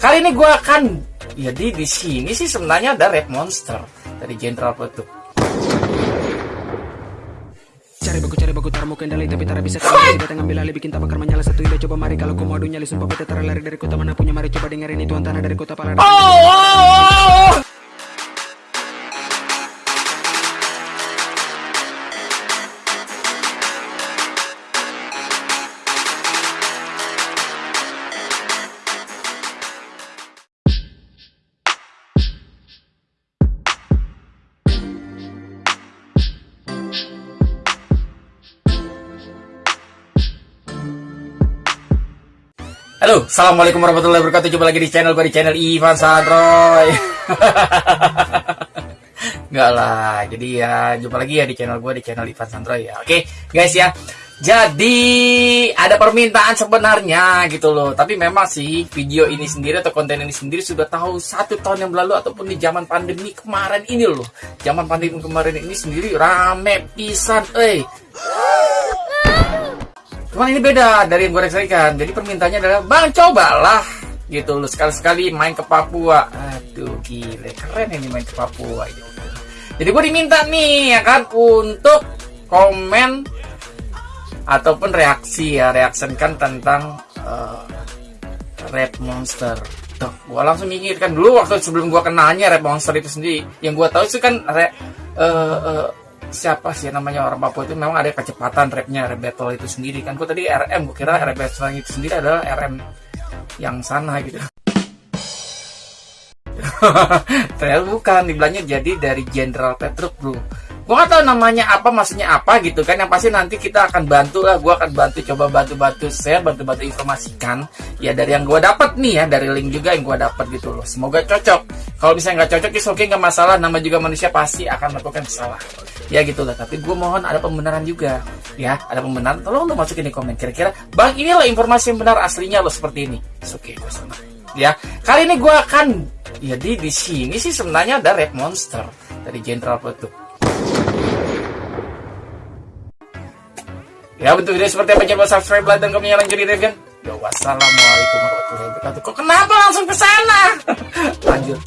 Kali ini gue akan jadi di sini sih sebenarnya ada Red Monster dari General Petuk. Cari baku cari baku tar mau kendali tapi tara bisa kali datang ambil alih bikin tabakar menyala satu ide coba mari kalau kau mau adu nyali sumpah tara lari dari kota mana punya mari coba dengerin itu antara dari kota Palembang. Oh, oh, oh, oh. Halo, assalamualaikum warahmatullahi wabarakatuh. Jumpa lagi di channel gue di channel Ivan Sandroy. Enggak lah, jadi ya jumpa lagi ya di channel gue di channel Ivan Sandroy ya. Oke, guys ya. Jadi ada permintaan sebenarnya gitu loh. Tapi memang sih video ini sendiri atau konten ini sendiri sudah tahu satu tahun yang lalu ataupun di zaman pandemi kemarin ini loh. Zaman pandemi kemarin ini sendiri rame pisan, eh. Cuman ini beda dari yang gue reksaikan. Jadi permintaannya adalah, Bang cobalah gitu loh sekali-sekali main ke Papua. Aduh gile, keren ini main ke Papua gitu. Jadi gue diminta nih ya kan untuk komen ataupun reaksi ya, reaksikan tentang uh, Red Monster. Tuh, gue langsung mikirkan dulu waktu sebelum gue kenanya Red Monster itu sendiri. Yang gue tahu itu kan re, uh, uh, siapa sih namanya orang Papua itu? Memang ada kecepatan rapnya rap battle itu sendiri. Kan gue tadi RM gue kira rap battle itu sendiri adalah RM yang sana gitu. Ternyata bukan dibilangnya jadi dari Jenderal Petruk bro gue gak tahu namanya apa maksudnya apa gitu kan. Yang pasti nanti kita akan bantu lah. Gue akan bantu coba bantu-bantu share bantu-bantu informasikan. Ya dari yang gue dapat nih ya dari link juga yang gue dapat gitu loh. Semoga cocok. Kalau misalnya nggak cocok is oke okay, nggak masalah. Nama juga manusia pasti akan melakukan kesalahan. Ya gitu lah. Tapi gue mohon ada pembenaran juga. Ya ada pembenaran. Tolong lo masukin di komen kira-kira. Bang inilah informasi yang benar aslinya lo seperti ini. Oke okay, gue sama. Ya kali ini gue akan jadi di sini sih sebenarnya ada red monster dari Jenderal Petuk Ya bentuk video seperti apa jangan subscribe, like, dan komen lanjut di review. Ya wassalamualaikum warahmatullahi wabarakatuh. Kok kenapa langsung ke sana? Lanjut.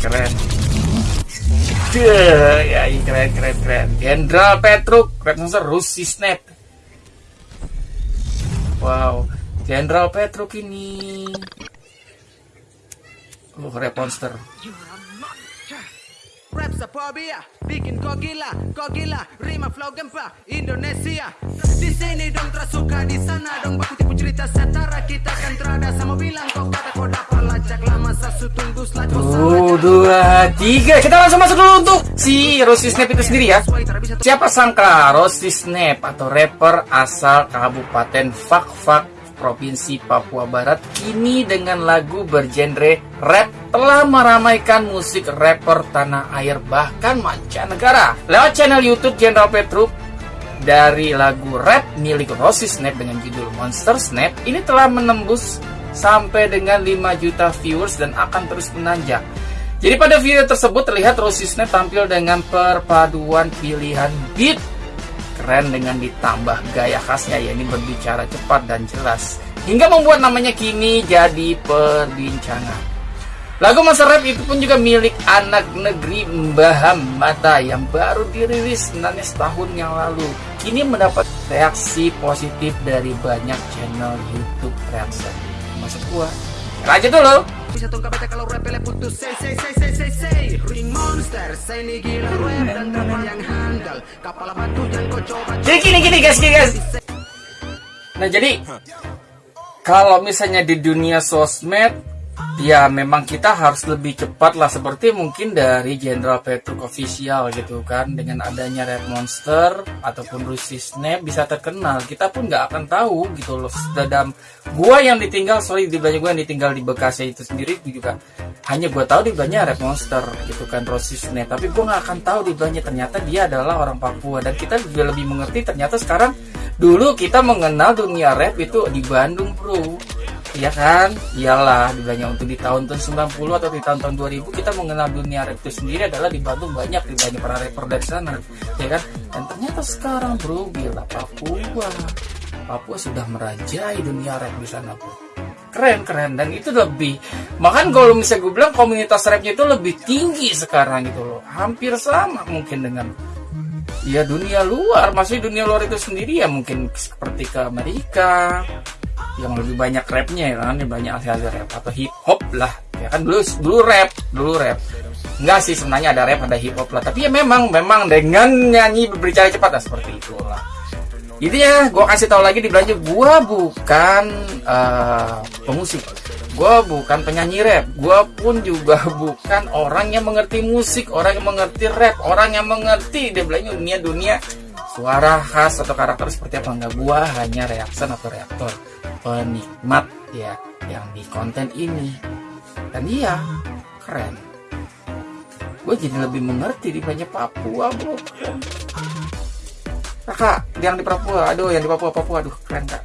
keren. Duh, ya keren keren keren. Jenderal Petruk, Red Monster, Rusi Snap. Wow, Jenderal Petruk ini. Oh, Red Monster. Rap sepobia, bikin kau gila, kau gila, rima flow gempa, Indonesia. Di sini dong tersuka, di sana dong baku tipu cerita setara kita kan terada sama bilang kau kata kau dapat lacak lama sasu tunggu selat Tuh, dua, tiga. Kita langsung masuk dulu untuk si Rossi Snap itu sendiri ya. Siapa sangka Rossi Snap atau rapper asal Kabupaten Fak Fak Provinsi Papua Barat kini dengan lagu bergenre rap telah meramaikan musik rapper tanah air bahkan mancanegara. Lewat channel YouTube General Petruk dari lagu rap milik Rossi Snap dengan judul Monster Snap ini telah menembus sampai dengan 5 juta viewers dan akan terus menanjak. Jadi pada video tersebut terlihat Rossi Snap tampil dengan perpaduan pilihan beat keren dengan ditambah gaya khasnya ya ini berbicara cepat dan jelas hingga membuat namanya kini jadi perbincangan. Lagu Masa Rap itu pun juga milik anak negeri Mbah Mata yang baru dirilis sebenarnya setahun yang lalu. Kini mendapat reaksi positif dari banyak channel YouTube reaction. Masuk gua. Lanjut dulu. Kalau rap ele putus say say say say say say Ring monster saya ini gila rap dan kapal yang handal Kapal batu yang kau coba Jadi gini gini guys gini guys. Nah jadi kalau misalnya di dunia sosmed ya memang kita harus lebih cepat lah seperti mungkin dari Jenderal Petruk official gitu kan. Dengan adanya Red Monster ataupun Rusi Snap bisa terkenal. Kita pun nggak akan tahu gitu loh. Sedang gua yang ditinggal sorry di banyak gua yang ditinggal di Bekasi itu sendiri juga. Hanya gua tahu di banyak Red Monster gitu kan Rusi Snap. Tapi gua nggak akan tahu di banyak ternyata dia adalah orang Papua. Dan kita juga lebih mengerti ternyata sekarang dulu kita mengenal dunia rap itu di Bandung bro ya kan? Iyalah banyak untuk di tahun-tahun 90 atau di tahun-tahun 2000 kita mengenal dunia rap itu sendiri adalah dibantu banyak di banyak para rapper dari sana. Ya kan? Dan ternyata sekarang bro gila Papua. Papua sudah merajai dunia rap di sana bro. Keren keren. Dan itu lebih makan kalau misalnya gue bilang komunitas rapnya itu lebih tinggi sekarang gitu loh. Hampir sama mungkin dengan ya dunia luar masih dunia luar itu sendiri ya mungkin seperti ke Amerika yang lebih banyak rapnya ya kan banyak hasil rap atau hip hop lah. Ya kan dulu dulu rap dulu rap. Enggak sih sebenarnya ada rap ada hip hop lah. Tapi ya memang memang dengan nyanyi berbicara cepat lah seperti itu lah. Ya gue kasih tahu lagi di belanja. Gue bukan uh, pemusik. Gue bukan penyanyi rap. Gue pun juga bukan orang yang mengerti musik orang yang mengerti rap orang yang mengerti dia belanja dunia dunia suara khas atau karakter seperti apa. Enggak gue hanya reaksen atau reaktor penikmat ya yang di konten ini. Dan iya keren. Gue jadi lebih mengerti di banyak Papua bro. Kakak yang di Papua. Aduh yang di Papua Papua. Aduh keren kak.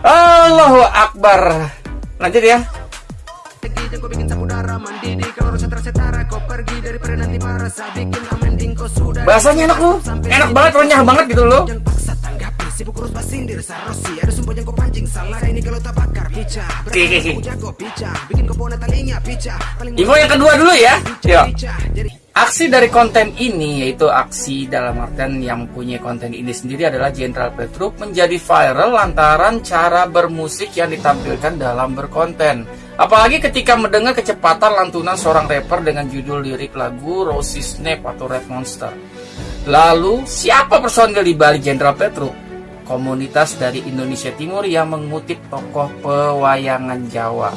Allahu Akbar. Lanjut ya. Bahasanya enak lu, enak banget, renyah banget gitu loh. Sibuk urus basindir sarosi Ada sumpah yang kau pancing salah. Ini kalau tak bakar picah Berarti jago Bikin kau bona talinya picah Info yang kedua dulu ya. Yuk Aksi dari konten ini yaitu aksi dalam artian yang punya konten ini sendiri adalah Jenderal Petruk menjadi viral lantaran cara bermusik yang ditampilkan dalam berkonten. Apalagi ketika mendengar kecepatan lantunan seorang rapper dengan judul lirik lagu Rosie Snap atau Red Monster. Lalu, siapa personil di balik Jenderal Petruk? Komunitas dari Indonesia Timur yang mengutip tokoh pewayangan Jawa.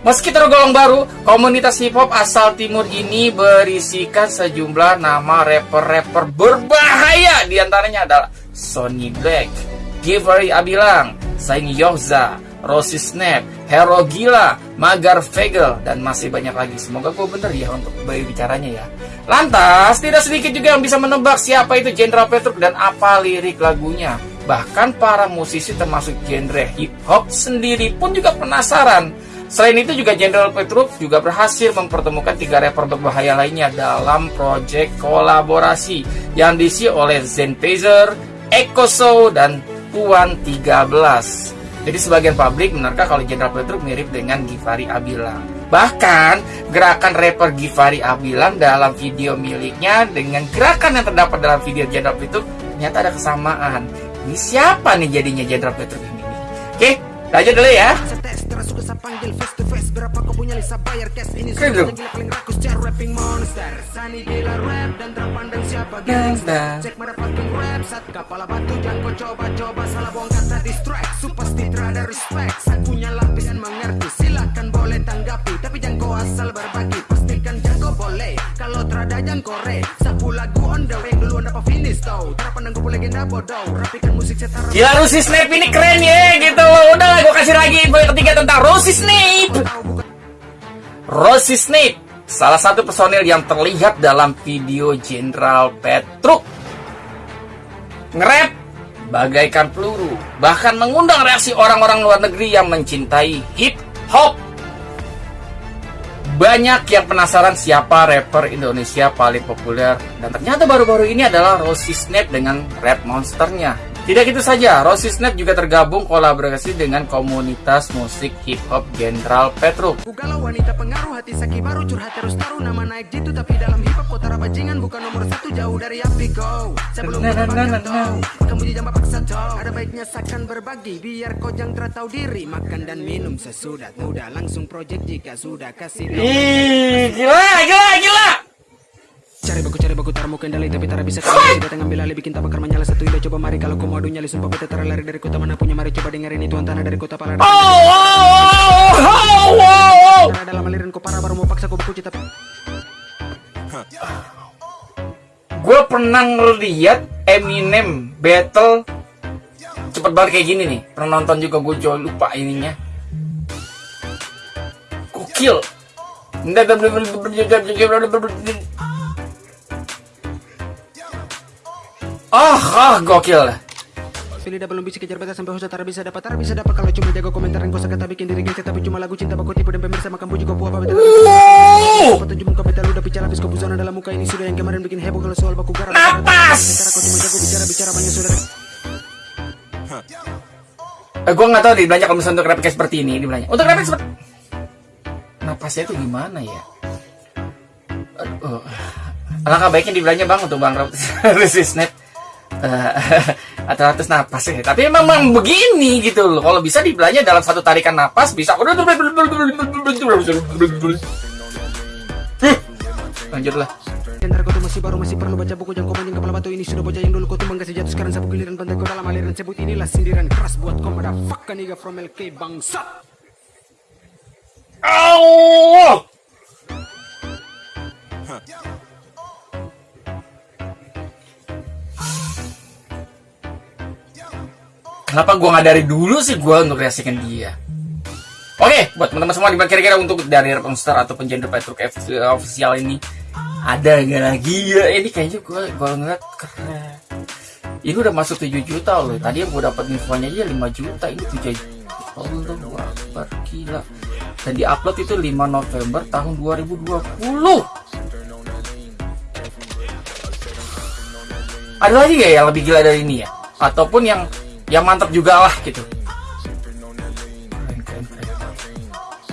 Meski tergolong baru, komunitas hip hop asal timur ini berisikan sejumlah nama rapper-rapper berbahaya Di antaranya adalah Sony Black, Givery Abilang, Saing Yohza, Rossi Snap, Hero Gila, Magar Vegel, dan masih banyak lagi. Semoga gue bener ya untuk berbicaranya ya. Lantas, tidak sedikit juga yang bisa menebak siapa itu Jenderal Petruk dan apa lirik lagunya. Bahkan para musisi termasuk genre hip hop sendiri pun juga penasaran. Selain itu juga Jenderal Petruk juga berhasil mempertemukan tiga rapper berbahaya lainnya dalam proyek kolaborasi yang diisi oleh Zen Pazer, Eko Show, dan Tuan 13. Jadi sebagian publik menerka kalau Jenderal Petruk mirip dengan Givari Abilang. Bahkan gerakan rapper Givari Abilang dalam video miliknya dengan gerakan yang terdapat dalam video Jenderal Petruk ternyata ada kesamaan. Ini siapa nih jadinya Jenderal Petruk ini? Oke, lanjut dulu ya. Kau rapping monster. Sani gila rap dan terpandang siapa gangsta Cek motherfucking rap saat kepala batu jangan kau coba-coba salah buang kata distract. Su pasti terada respect. Saat punya lapis dan mengerti silakan boleh tanggapi. Tapi jangan kau asal berbagi pastikan jago boleh. Kalau terada jangan kore Sapu lagu on the way. Duluan dapat finish tau. Terpandang kau legenda bodoh. Rapikan musik setara Gila Rusi Snape ini keren ya gitu. Udah lah gue kasih lagi info yang ketiga tentang Rusi Snape. Rosie Snape, salah satu personil yang terlihat dalam video Jenderal Petruk. Ngerap bagaikan peluru, bahkan mengundang reaksi orang-orang luar negeri yang mencintai hip hop. Banyak yang penasaran siapa rapper Indonesia paling populer dan ternyata baru-baru ini adalah Rosie Snape dengan rap monsternya tidak itu saja, Rossi Snap juga tergabung kolaborasi dengan komunitas musik hip hop General Petruk. Bukalah wanita pengaruh hati saki baru curhat terus taruh nama naik jitu tapi dalam hip hop kota bajingan bukan nomor satu jauh dari api go. Sebelum nah, nah, nah, nah, nah. kamu jangan paksa jauh. Ada baiknya sakan berbagi biar kau jangan tahu diri makan dan minum sesudah udah langsung project jika sudah kasih. Ih, gila, gila, gila. Cari baku cari baku taruh kendali tapi tak bisa kembali Datang ambil alih bikin tabakar menyala satu ide coba mari kalau kau mau nyali sumpah bete lari dari kota mana punya mari coba dengerin itu tanah dari kota pala Oh oh oh oh oh oh dalam aliran kau parah baru mau paksa kau buku cita Gue pernah ngeliat Eminem battle cepet banget kayak gini nih pernah nonton juga gue jauh lupa ininya Gokil Ah, ah, gokil. Pilih belum bisa kejar beta sampai host tak bisa dapat tak bisa dapat kalau cuma jago komentar yang kata bikin diri gengsi tapi cuma lagu cinta baku tipu dan pemirsa makan puji kau apa jumpa beta lu udah bicara habis kau busana dalam muka ini sudah yang kemarin bikin heboh kalau soal baku garam Napas! Kau cuma jago bicara bicara banyak sudah Eh, gue nggak tahu di belanja kalau misalnya untuk rapid kayak seperti ini di belanja. Untuk rapid seperti napasnya itu gimana ya? Aduh, alangkah baiknya di belanja bang untuk bang resistnet uh, atau atas napas ya. Tapi emang, emang begini gitu loh. Kalau bisa di belanja dalam satu tarikan napas bisa. Lanjutlah. Ntar kau tuh masih baru masih perlu baca buku jangan kau mancing kepala batu ini sudah bocah yang dulu kau tumbang kasih jatuh sekarang sapu giliran pantai kau dalam aliran sebut inilah sindiran keras buat kau pada fuck nigga from LK bangsat Oh! Kenapa gua nggak dari dulu sih gua untuk reaksikan dia? Oke, buat teman-teman semua, gimana kira-kira untuk dari Monster atau penjender Petruk official ini ada nggak lagi ya? Ini kayaknya gua gua ngeliat keren. Ini udah masuk 7 juta loh. Tadi yang gua dapat infonya aja 5 juta, ini 7 juta. Allahu Akbar, gila. Dan diupload itu 5 November tahun 2020. Ada lagi gak yang lebih gila dari ini ya? Ataupun yang yang mantap juga lah gitu.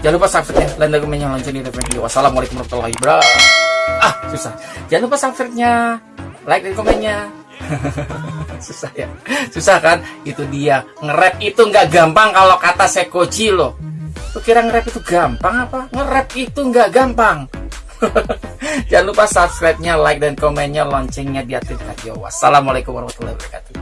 Jangan lupa subscribe-nya, dan yang lanjut di video. Wassalamualaikum warahmatullahi wabarakatuh. Ah, susah. Jangan lupa subscribe-nya, like dan komennya. susah ya, susah kan? Itu dia nge-rap itu nggak gampang kalau kata Sekoji loh. Lu kira nge-rap itu gampang apa? Nge-rap itu nggak gampang. Jangan lupa subscribe-nya, like dan komennya, loncengnya diaktifkan. Yo, wassalamualaikum warahmatullahi wabarakatuh.